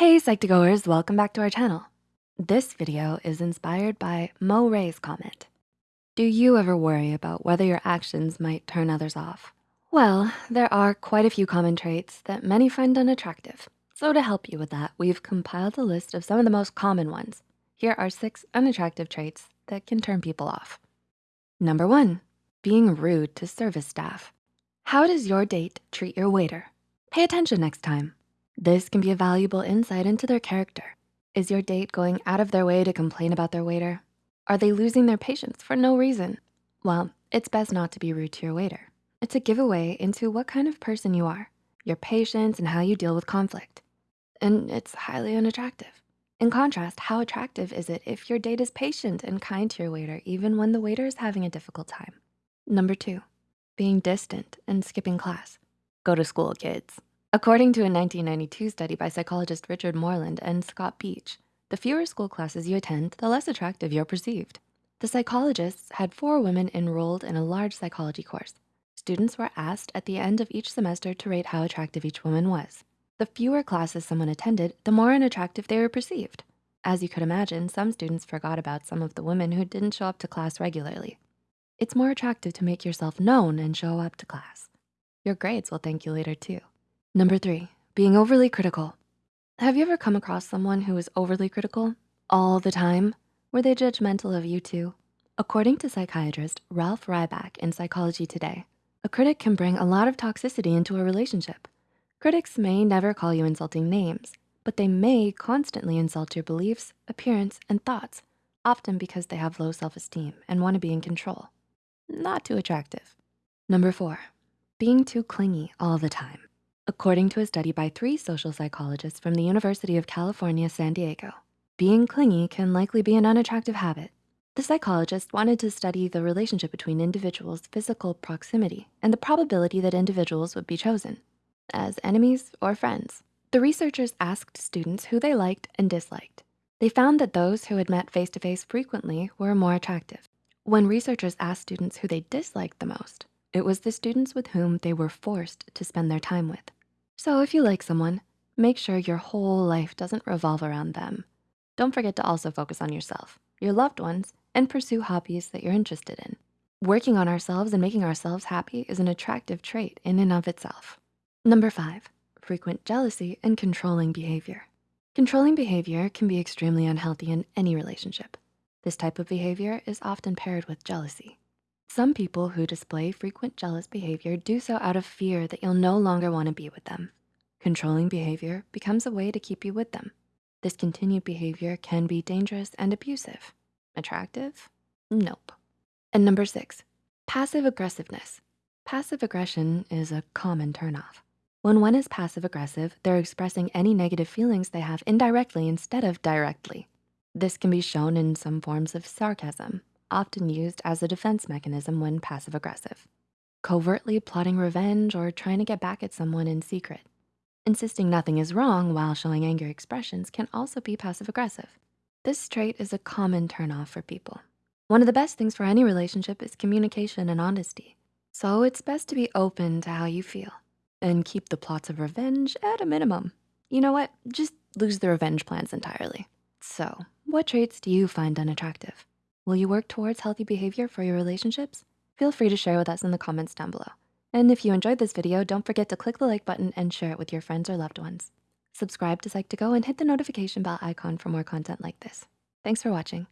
Hey Psych2Goers, welcome back to our channel. This video is inspired by Mo Ray's comment. Do you ever worry about whether your actions might turn others off? Well, there are quite a few common traits that many find unattractive. So to help you with that, we've compiled a list of some of the most common ones. Here are six unattractive traits that can turn people off. Number one, being rude to service staff. How does your date treat your waiter? Pay attention next time. This can be a valuable insight into their character. Is your date going out of their way to complain about their waiter? Are they losing their patience for no reason? Well, it's best not to be rude to your waiter. It's a giveaway into what kind of person you are, your patience and how you deal with conflict. And it's highly unattractive. In contrast, how attractive is it if your date is patient and kind to your waiter, even when the waiter is having a difficult time? Number two, being distant and skipping class. Go to school, kids. According to a 1992 study by psychologist Richard Moreland and Scott Beach, the fewer school classes you attend, the less attractive you're perceived. The psychologists had four women enrolled in a large psychology course. Students were asked at the end of each semester to rate how attractive each woman was. The fewer classes someone attended, the more unattractive they were perceived. As you could imagine, some students forgot about some of the women who didn't show up to class regularly. It's more attractive to make yourself known and show up to class. Your grades will thank you later too. Number three, being overly critical. Have you ever come across someone who is overly critical all the time? Were they judgmental of you too? According to psychiatrist Ralph Ryback in Psychology Today, a critic can bring a lot of toxicity into a relationship. Critics may never call you insulting names, but they may constantly insult your beliefs, appearance, and thoughts, often because they have low self-esteem and wanna be in control. Not too attractive. Number four, being too clingy all the time. According to a study by three social psychologists from the University of California, San Diego, being clingy can likely be an unattractive habit. The psychologist wanted to study the relationship between individuals' physical proximity and the probability that individuals would be chosen as enemies or friends. The researchers asked students who they liked and disliked. They found that those who had met face-to-face -face frequently were more attractive. When researchers asked students who they disliked the most, it was the students with whom they were forced to spend their time with. So if you like someone, make sure your whole life doesn't revolve around them. Don't forget to also focus on yourself, your loved ones, and pursue hobbies that you're interested in. Working on ourselves and making ourselves happy is an attractive trait in and of itself. Number five, frequent jealousy and controlling behavior. Controlling behavior can be extremely unhealthy in any relationship. This type of behavior is often paired with jealousy. Some people who display frequent jealous behavior do so out of fear that you'll no longer wanna be with them. Controlling behavior becomes a way to keep you with them. This continued behavior can be dangerous and abusive. Attractive? Nope. And number six, passive aggressiveness. Passive aggression is a common turnoff. When one is passive aggressive, they're expressing any negative feelings they have indirectly instead of directly. This can be shown in some forms of sarcasm, often used as a defense mechanism when passive aggressive. Covertly plotting revenge or trying to get back at someone in secret. Insisting nothing is wrong while showing angry expressions can also be passive aggressive. This trait is a common turnoff for people. One of the best things for any relationship is communication and honesty. So it's best to be open to how you feel and keep the plots of revenge at a minimum. You know what? Just lose the revenge plans entirely. So what traits do you find unattractive? Will you work towards healthy behavior for your relationships? Feel free to share with us in the comments down below. And if you enjoyed this video, don't forget to click the like button and share it with your friends or loved ones. Subscribe to Psych2Go and hit the notification bell icon for more content like this. Thanks for watching.